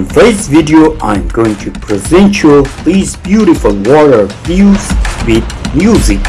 In this video, I'm going to present you these beautiful water views with music.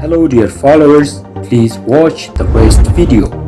Hello dear followers, please watch the rest video.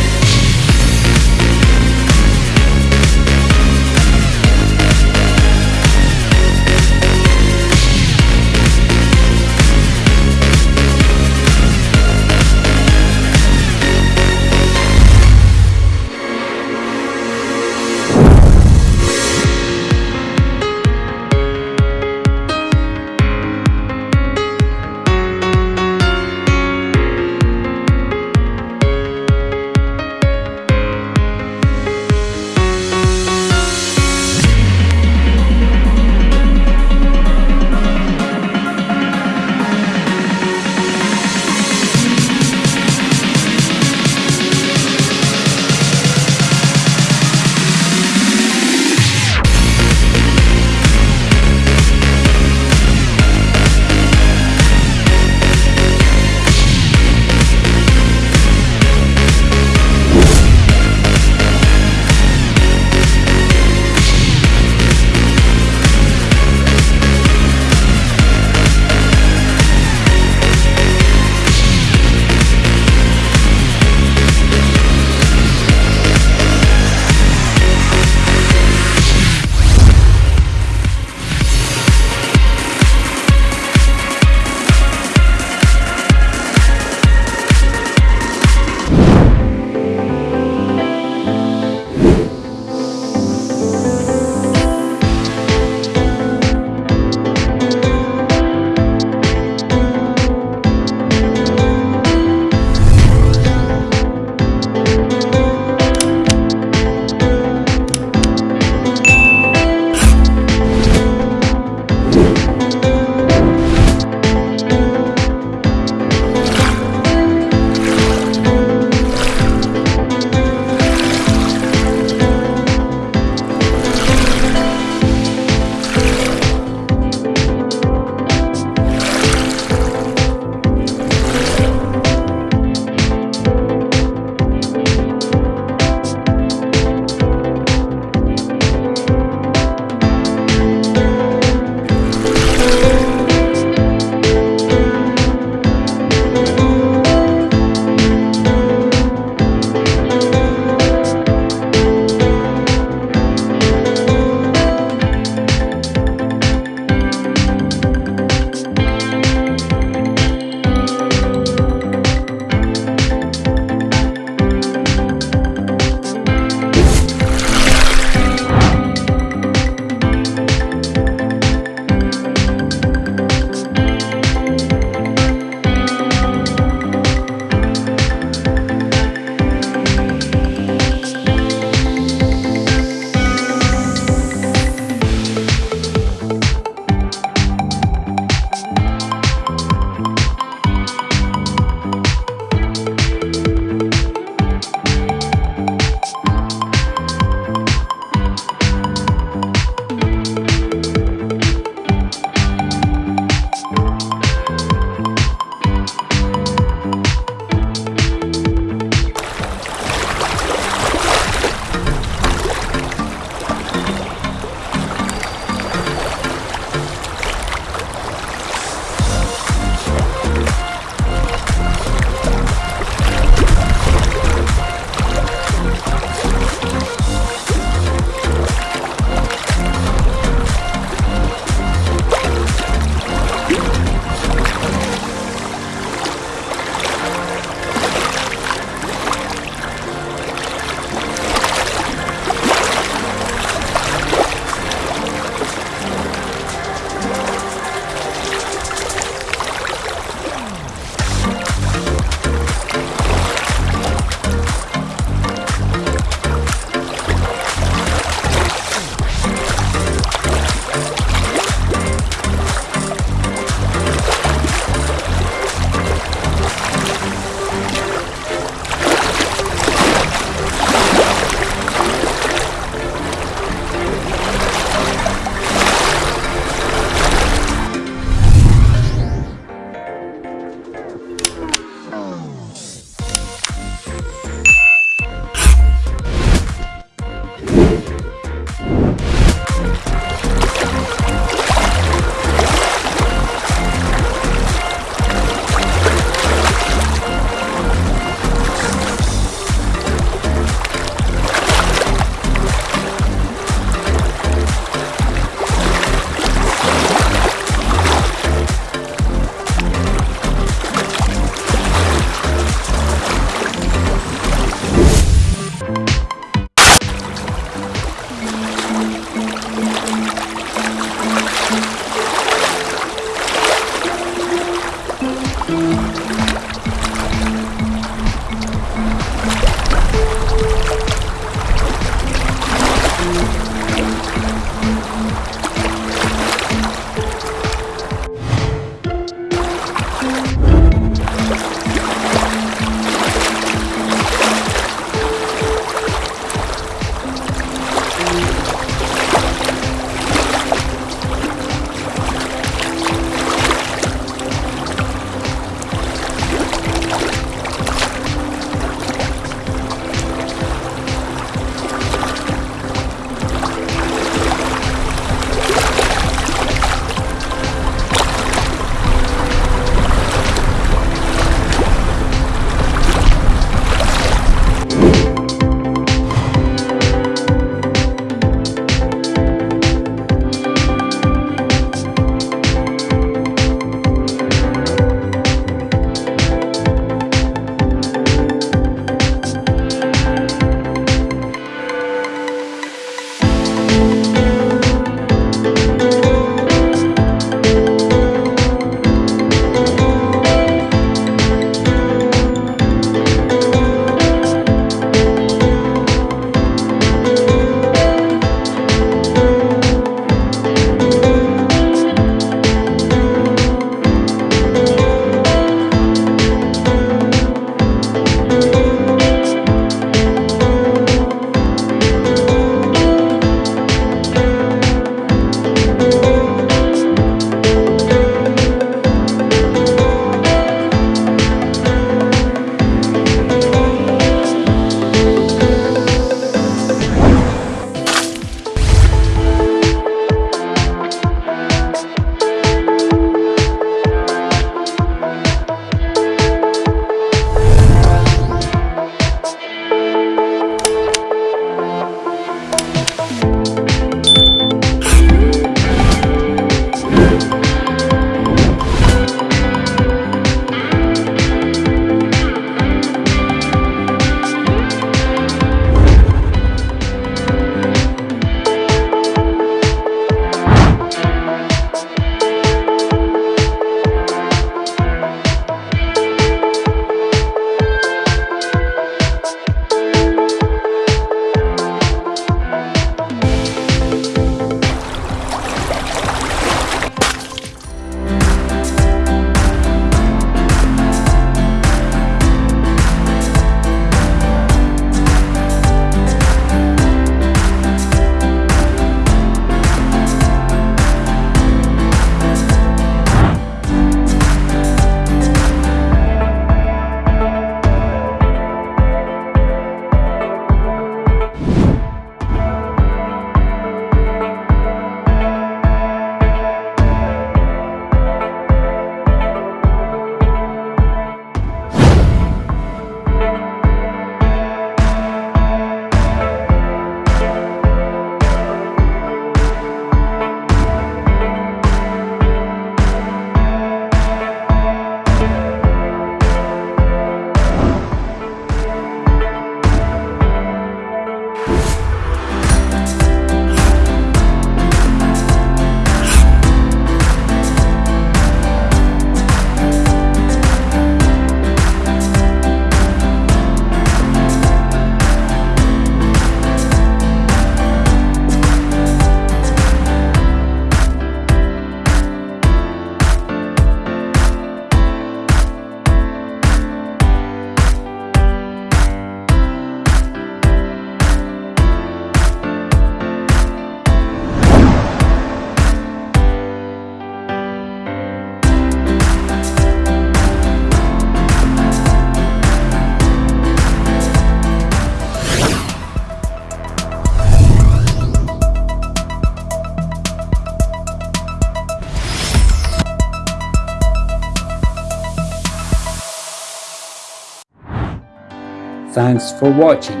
Thanks for watching.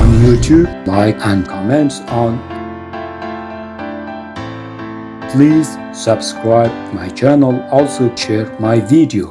On YouTube, like and comments on. Please subscribe my channel, also share my video.